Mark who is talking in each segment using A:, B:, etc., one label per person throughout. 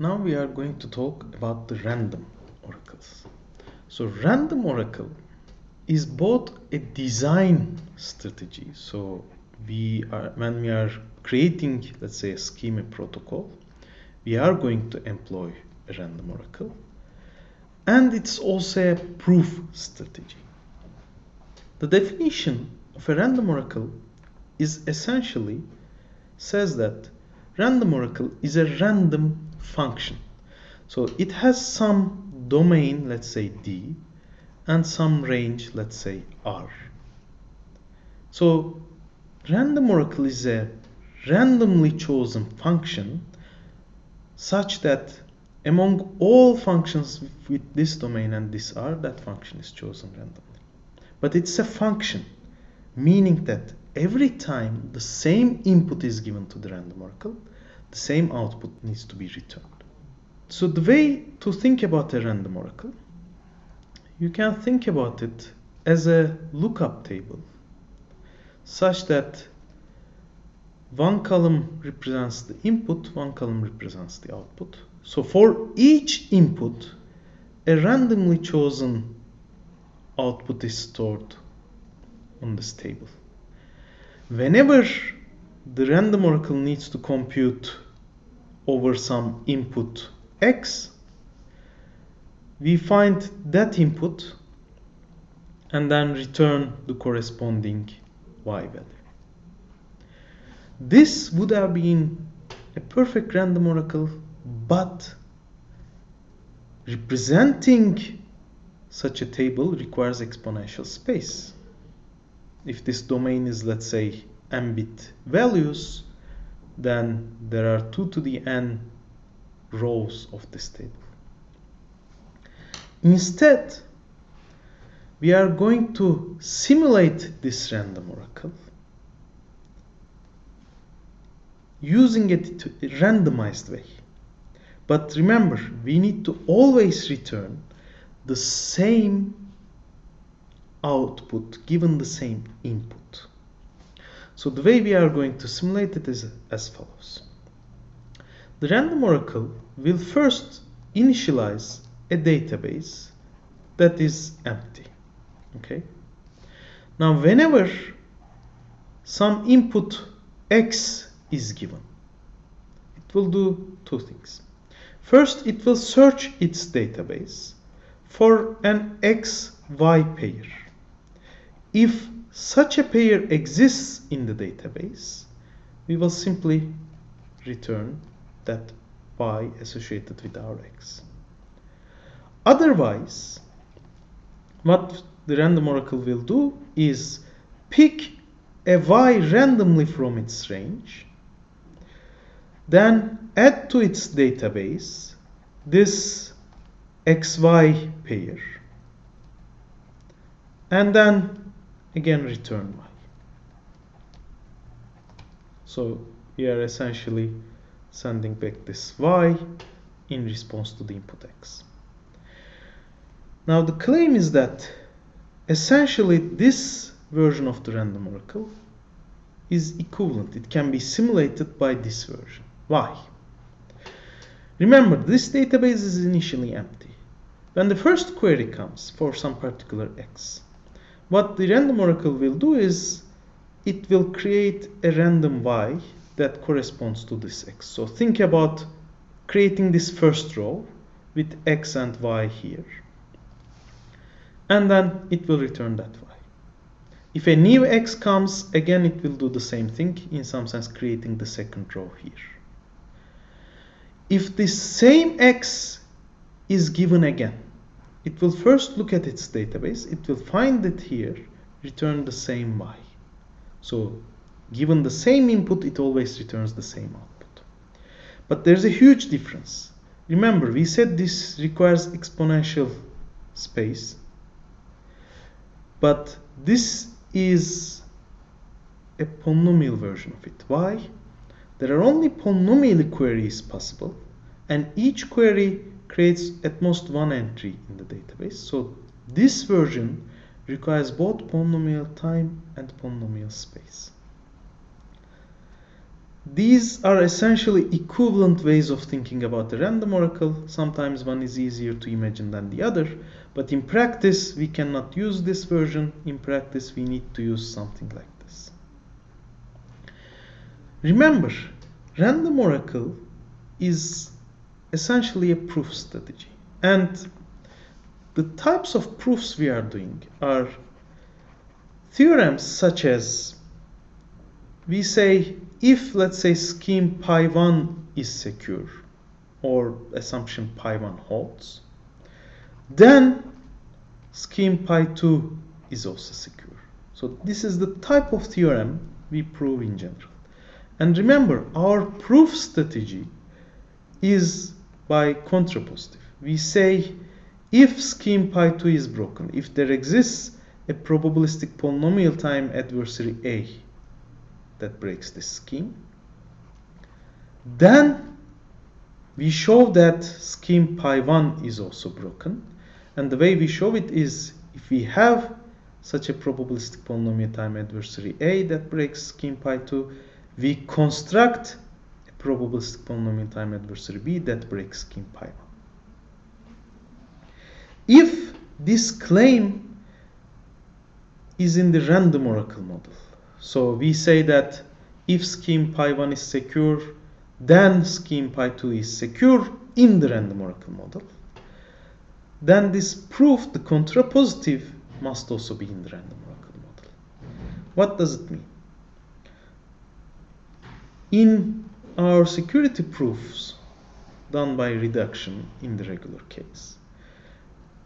A: Now we are going to talk about the random oracles. So random oracle is both a design strategy. So we are when we are creating let's say a schema protocol, we are going to employ a random oracle. And it's also a proof strategy. The definition of a random oracle is essentially says that random oracle is a random function. So it has some domain, let's say D, and some range, let's say R. So random oracle is a randomly chosen function such that among all functions with this domain and this R, that function is chosen randomly. But it's a function, meaning that every time the same input is given to the random oracle, the same output needs to be returned. So the way to think about a random oracle, you can think about it as a lookup table, such that one column represents the input, one column represents the output. So for each input, a randomly chosen output is stored on this table. Whenever the random oracle needs to compute over some input x, we find that input and then return the corresponding y value. This would have been a perfect random oracle, but representing such a table requires exponential space. If this domain is, let's say, m-bit values, then there are 2 to the n rows of this table. Instead, we are going to simulate this random oracle using it to a randomized way. But remember, we need to always return the same output given the same input. So the way we are going to simulate it is as follows. The random oracle will first initialize a database that is empty. Okay. Now whenever some input x is given, it will do two things. First, it will search its database for an XY pair. If such a pair exists in the database, we will simply return that Y associated with our X. Otherwise, what the random oracle will do is pick a Y randomly from its range, then add to its database this xy pair and then again return y. So we are essentially sending back this y in response to the input x. Now the claim is that essentially this version of the random oracle is equivalent. It can be simulated by this version. Why? Remember, this database is initially empty. When the first query comes for some particular x, what the random oracle will do is it will create a random y that corresponds to this x. So think about creating this first row with x and y here. And then it will return that y. If a new x comes, again it will do the same thing, in some sense creating the second row here if this same x is given again, it will first look at its database, it will find it here, return the same y. So given the same input, it always returns the same output. But there's a huge difference. Remember, we said this requires exponential space, but this is a polynomial version of it. Why? There are only polynomial queries possible, and each query creates at most one entry in the database. So this version requires both polynomial time and polynomial space. these are essentially equivalent ways of thinking about the random oracle. Sometimes one is easier to imagine than the other, but in practice we cannot use this version. In practice we need to use something like this. Remember, random oracle is essentially a proof strategy. And the types of proofs we are doing are theorems such as we say if let's say scheme pi 1 is secure or assumption pi 1 holds then scheme pi 2 is also secure so this is the type of theorem we prove in general and remember our proof strategy is by contrapositive we say if scheme pi 2 is broken if there exists a probabilistic polynomial time adversary a that breaks this scheme. Then we show that scheme pi 1 is also broken. And the way we show it is if we have such a probabilistic polynomial time adversary A that breaks scheme pi 2, we construct probabilistic polynomial time adversary B that breaks scheme pi 1. If this claim is in the random oracle model, so we say that if scheme pi 1 is secure, then scheme pi 2 is secure in the random oracle model. Then this proof, the contrapositive, must also be in the random oracle model. What does it mean? In our security proofs done by reduction in the regular case,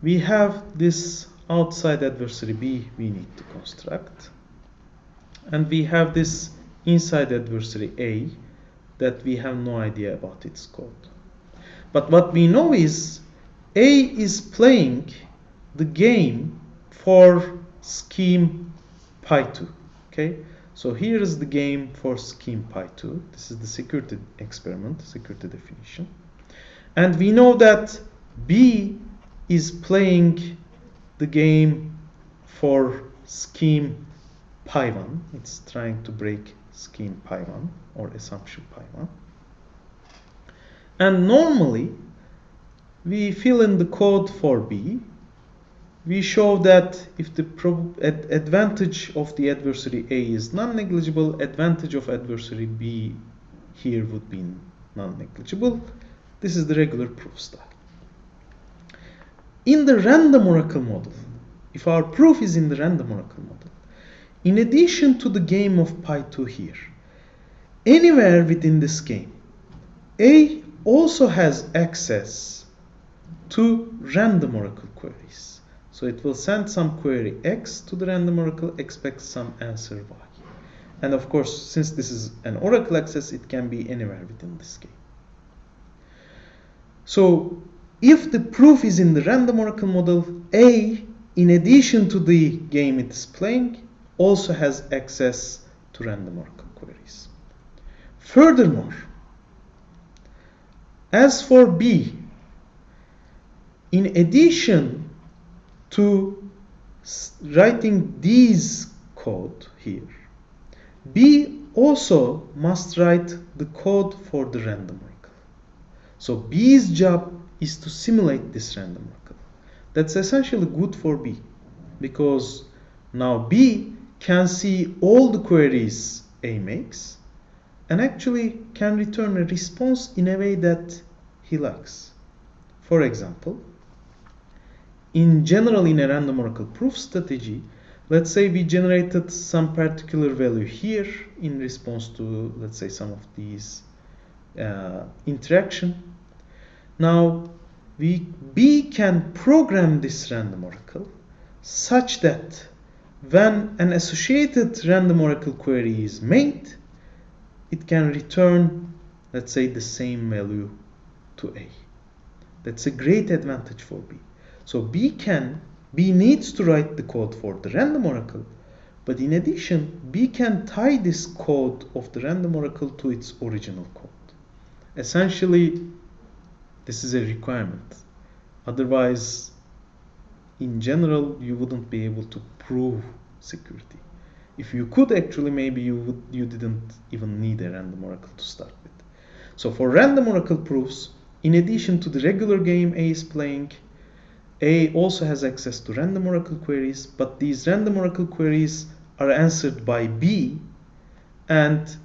A: we have this outside adversary B we need to construct and we have this inside adversary A that we have no idea about its code. But what we know is A is playing the game for scheme pi 2. Okay, so here is the game for scheme pi 2. This is the security experiment, security definition. And we know that B is playing the game for scheme pi 1. It's trying to break scheme pi 1 or assumption pi 1. And normally, we fill in the code for B. We show that if the ad advantage of the adversary A is non-negligible, advantage of adversary B here would be non-negligible. This is the regular proof style. In the random oracle model, if our proof is in the random oracle model, in addition to the game of pi 2 here, anywhere within this game, A also has access to random oracle queries. So it will send some query X to the random oracle, expect some answer Y. And of course, since this is an oracle access, it can be anywhere within this game. So if the proof is in the random oracle model, A, in addition to the game it is playing, also has access to random oracle queries. Furthermore, as for B, in addition to writing these code here, B also must write the code for the random oracle. So B's job is to simulate this random oracle. That's essentially good for B because now B can see all the queries A makes and actually can return a response in a way that he likes. For example, in general in a random oracle proof strategy, let's say we generated some particular value here in response to, let's say, some of these uh, interaction. Now, we B can program this random oracle such that when an associated random oracle query is made, it can return, let's say, the same value to A. That's a great advantage for B. So B can, B needs to write the code for the random oracle, but in addition, B can tie this code of the random oracle to its original code. Essentially, this is a requirement. Otherwise, in general, you wouldn't be able to prove security. if you could actually maybe you would you didn't even need a random oracle to start with so for random oracle proofs in addition to the regular game a is playing a also has access to random oracle queries but these random oracle queries are answered by b and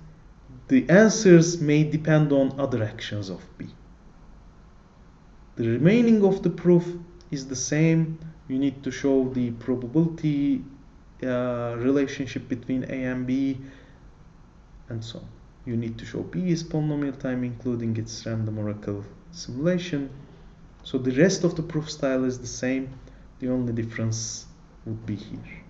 A: the answers may depend on other actions of b the remaining of the proof is the same you need to show the probability uh, relationship between A and B and so on. You need to show B is polynomial time including its random oracle simulation. So the rest of the proof style is the same. The only difference would be here.